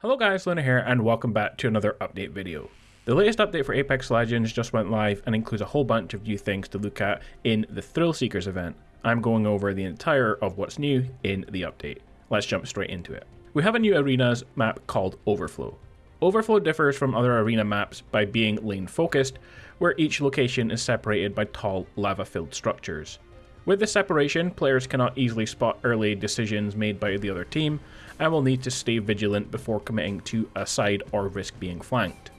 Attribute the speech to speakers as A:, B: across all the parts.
A: Hello guys, Luna here and welcome back to another update video. The latest update for Apex Legends just went live and includes a whole bunch of new things to look at in the Thrill Seekers event. I'm going over the entire of what's new in the update. Let's jump straight into it. We have a new arenas map called Overflow. Overflow differs from other arena maps by being lane focused, where each location is separated by tall lava-filled structures. With this separation, players cannot easily spot early decisions made by the other team, and will need to stay vigilant before committing to a side or risk being flanked.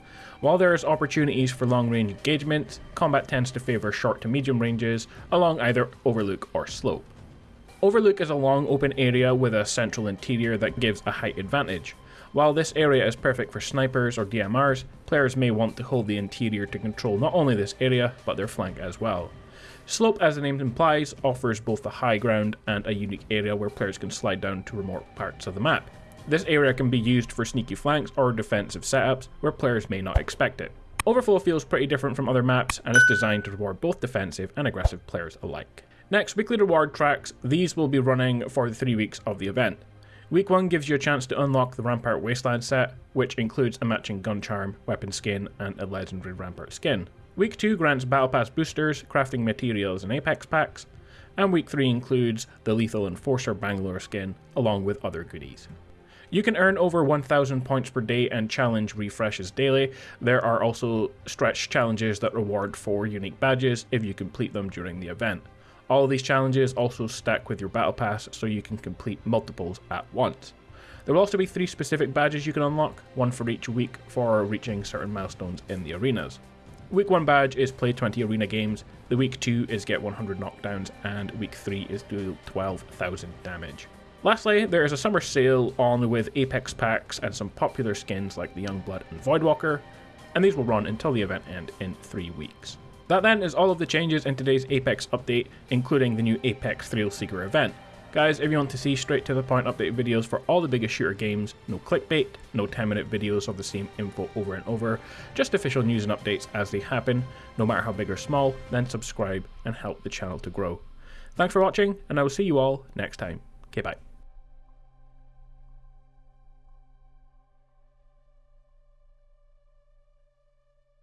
A: While there is opportunities for long range engagement, combat tends to favour short to medium ranges along either overlook or slope. Overlook is a long open area with a central interior that gives a height advantage. While this area is perfect for snipers or DMRs, players may want to hold the interior to control not only this area, but their flank as well. Slope, as the name implies, offers both a high ground and a unique area where players can slide down to remote parts of the map. This area can be used for sneaky flanks or defensive setups where players may not expect it. Overflow feels pretty different from other maps and is designed to reward both defensive and aggressive players alike. Next, weekly reward tracks. These will be running for the three weeks of the event. Week 1 gives you a chance to unlock the Rampart Wasteland set, which includes a matching gun charm, weapon skin, and a legendary Rampart skin. Week 2 grants Battle Pass boosters, crafting materials, and Apex packs, and Week 3 includes the Lethal Enforcer Bangalore skin, along with other goodies. You can earn over 1000 points per day and challenge refreshes daily. There are also stretch challenges that reward 4 unique badges if you complete them during the event. All these challenges also stack with your battle pass so you can complete multiples at once. There will also be 3 specific badges you can unlock, one for each week for reaching certain milestones in the arenas. Week 1 badge is play 20 arena games, the week 2 is get 100 knockdowns, and week 3 is do 12,000 damage. Lastly, there is a summer sale on with Apex packs and some popular skins like the Youngblood and Voidwalker, and these will run until the event end in 3 weeks. That then is all of the changes in today's Apex update, including the new Apex Thrill Seeker event. Guys, if you want to see straight to the point update videos for all the biggest shooter games, no clickbait, no 10 minute videos of the same info over and over, just official news and updates as they happen, no matter how big or small, then subscribe and help the channel to grow. Thanks for watching, and I will see you all next time. Okay, bye.